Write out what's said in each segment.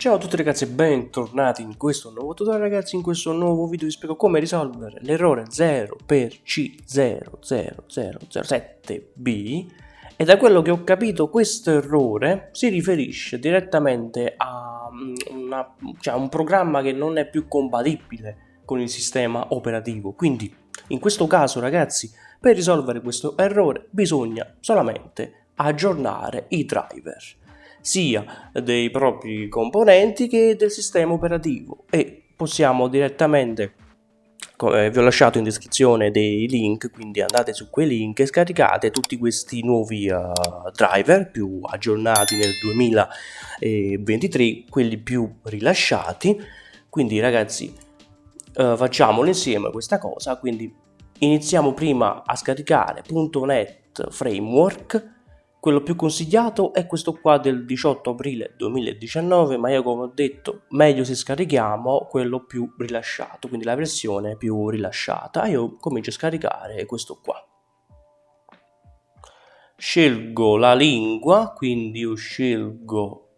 Ciao a tutti ragazzi e bentornati in questo nuovo tutorial ragazzi, in questo nuovo video. Vi spiego come risolvere l'errore 0 per C00007B e da quello che ho capito questo errore si riferisce direttamente a mm, una, cioè, un programma che non è più compatibile con il sistema operativo. Quindi in questo caso ragazzi per risolvere questo errore bisogna solamente aggiornare i driver sia dei propri componenti che del sistema operativo. E possiamo direttamente vi ho lasciato in descrizione dei link quindi andate su quei link e scaricate tutti questi nuovi uh, driver più aggiornati nel 2023 quelli più rilasciati. Quindi ragazzi uh, facciamolo insieme questa cosa. Quindi iniziamo prima a scaricare .NET Framework quello più consigliato è questo qua del 18 aprile 2019, ma io come ho detto meglio se scarichiamo quello più rilasciato, quindi la versione più rilasciata. Io comincio a scaricare questo qua. Scelgo la lingua, quindi io scelgo,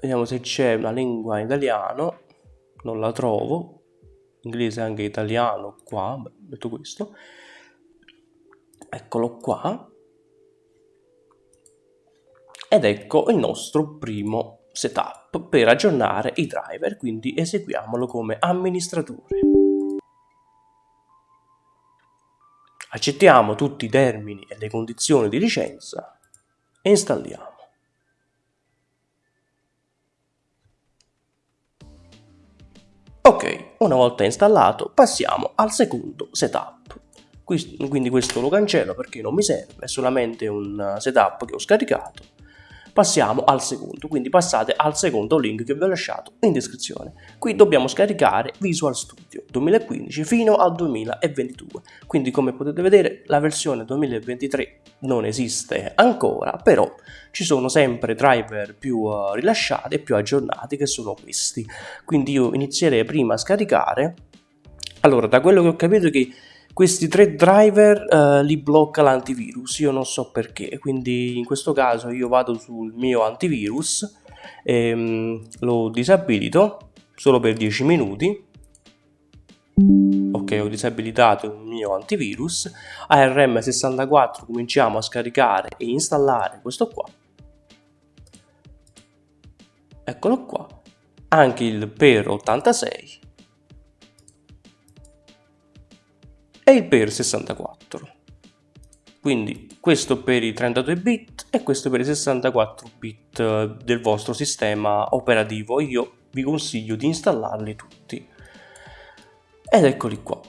vediamo se c'è una lingua in italiano, non la trovo, inglese anche italiano qua, metto questo, eccolo qua ed ecco il nostro primo setup per aggiornare i driver, quindi eseguiamolo come amministratore. Accettiamo tutti i termini e le condizioni di licenza e installiamo. Ok, una volta installato passiamo al secondo setup. Quindi questo lo cancello perché non mi serve, è solamente un setup che ho scaricato passiamo al secondo, quindi passate al secondo link che vi ho lasciato in descrizione. Qui dobbiamo scaricare Visual Studio 2015 fino al 2022, quindi come potete vedere la versione 2023 non esiste ancora, però ci sono sempre driver più uh, rilasciati e più aggiornati che sono questi. Quindi io inizierei prima a scaricare, allora da quello che ho capito che questi tre driver eh, li blocca l'antivirus io non so perché quindi in questo caso io vado sul mio antivirus ehm, lo disabilito solo per 10 minuti. Ok ho disabilitato il mio antivirus ARM64 cominciamo a scaricare e installare questo qua. Eccolo qua. Anche il PER86 e il per 64. Quindi questo per i 32 bit e questo per i 64 bit eh, del vostro sistema operativo. Io vi consiglio di installarli tutti. Ed eccoli qua.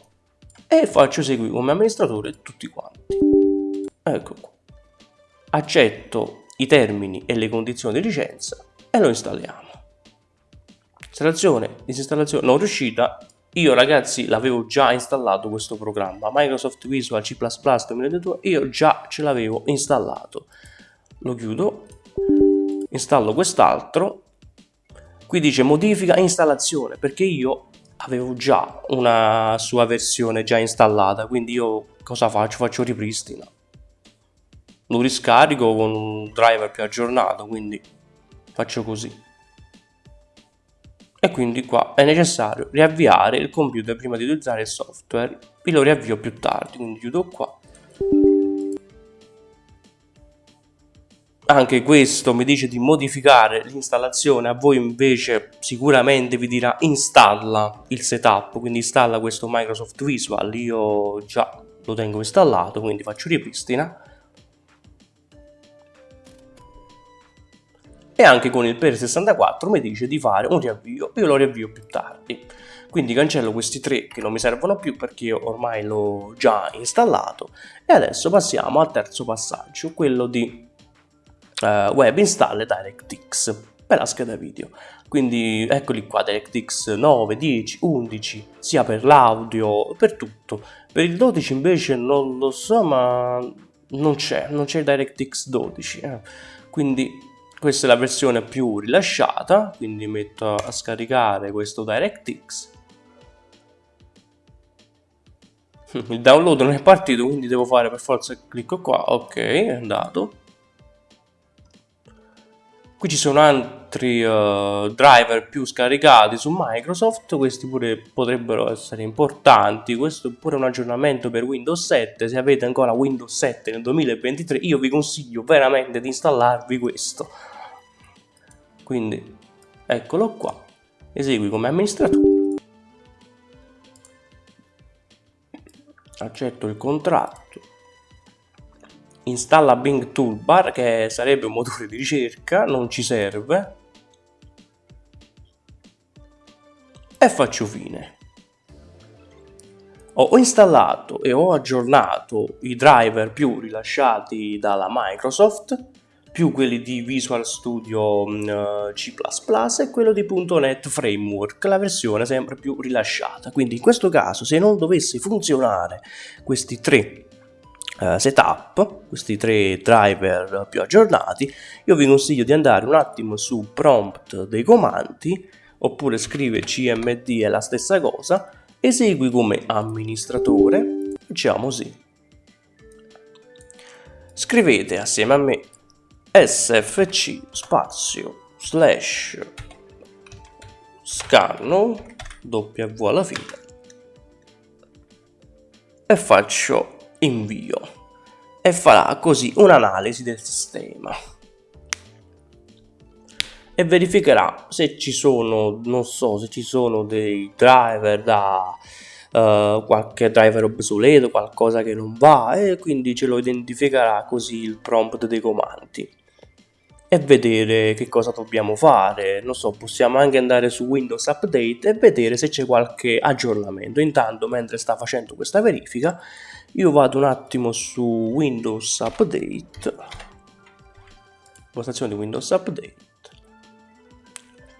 E faccio eseguire come amministratore tutti quanti. Ecco qua. Accetto i termini e le condizioni di licenza e lo installiamo. Installazione, disinstallazione non riuscita, io ragazzi l'avevo già installato questo programma, Microsoft Visual C++ 2022, io già ce l'avevo installato. Lo chiudo, installo quest'altro, qui dice modifica installazione, perché io avevo già una sua versione già installata, quindi io cosa faccio? Faccio ripristina. Lo riscarico con un driver più aggiornato, quindi faccio così e quindi qua è necessario riavviare il computer prima di utilizzare il software. Io lo riavvio più tardi quindi chiudo qua. Anche questo mi dice di modificare l'installazione. A voi invece sicuramente vi dirà installa il setup quindi installa questo Microsoft Visual. Io già lo tengo installato quindi faccio ripristina e anche con il per 64 mi dice di fare un riavvio, io lo riavvio più tardi. Quindi cancello questi tre che non mi servono più perché ormai l'ho già installato e adesso passiamo al terzo passaggio, quello di uh, web install DirectX per la scheda video. Quindi eccoli qua DirectX 9, 10, 11, sia per l'audio, per tutto. Per il 12 invece non lo so ma non c'è, non c'è DirectX 12. Eh. Quindi questa è la versione più rilasciata, quindi metto a scaricare questo DirectX. Il download non è partito, quindi devo fare per forza clicco qua, ok, è andato. Qui ci sono altri uh, driver più scaricati su Microsoft, questi pure potrebbero essere importanti, questo è pure un aggiornamento per Windows 7, se avete ancora Windows 7 nel 2023 io vi consiglio veramente di installarvi questo. Quindi eccolo qua, esegui come amministratore, accetto il contratto, installa Bing Toolbar che sarebbe un motore di ricerca, non ci serve. E faccio fine. Ho installato e ho aggiornato i driver più rilasciati dalla Microsoft più quelli di Visual Studio uh, C++ e quello di .NET Framework, la versione sempre più rilasciata. Quindi in questo caso se non dovesse funzionare questi tre uh, setup, questi tre driver più aggiornati, io vi consiglio di andare un attimo su prompt dei comandi, oppure scrive cmd è la stessa cosa, esegui come amministratore, facciamo sì. Scrivete assieme a me sfc spazio slash scanno w alla fine e faccio invio. E farà così un'analisi del sistema. E verificherà se ci sono non so se ci sono dei driver da uh, qualche driver obsoleto qualcosa che non va e quindi ce lo identificherà così il prompt dei comandi e vedere che cosa dobbiamo fare. Non so, possiamo anche andare su Windows Update e vedere se c'è qualche aggiornamento. Intanto, mentre sta facendo questa verifica, io vado un attimo su Windows Update, impostazione di Windows Update.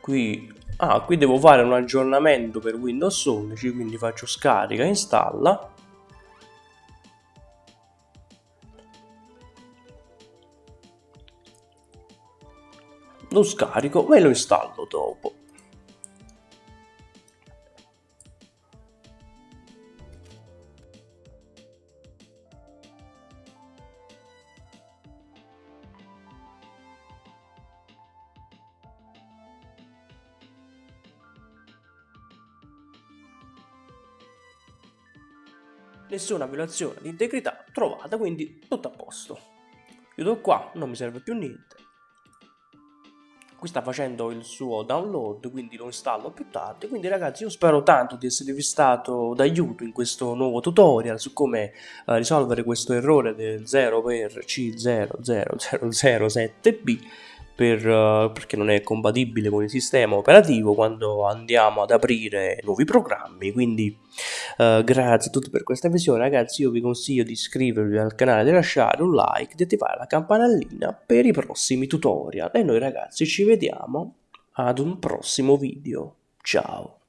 Qui, ah, qui devo fare un aggiornamento per Windows 11, quindi faccio scarica, installa lo scarico e lo installo dopo. Nessuna violazione di integrità trovata, quindi tutto a posto. Chiudo qua, non mi serve più niente qui sta facendo il suo download quindi lo installo più tardi. Quindi ragazzi io spero tanto di esservi stato d'aiuto in questo nuovo tutorial su come uh, risolvere questo errore del 0 per C00007B per, uh, perché non è compatibile con il sistema operativo quando andiamo ad aprire nuovi programmi. Quindi uh, grazie a tutti per questa visione ragazzi io vi consiglio di iscrivervi al canale di lasciare un like di attivare la campanellina per i prossimi tutorial. E noi ragazzi ci vediamo ad un prossimo video. Ciao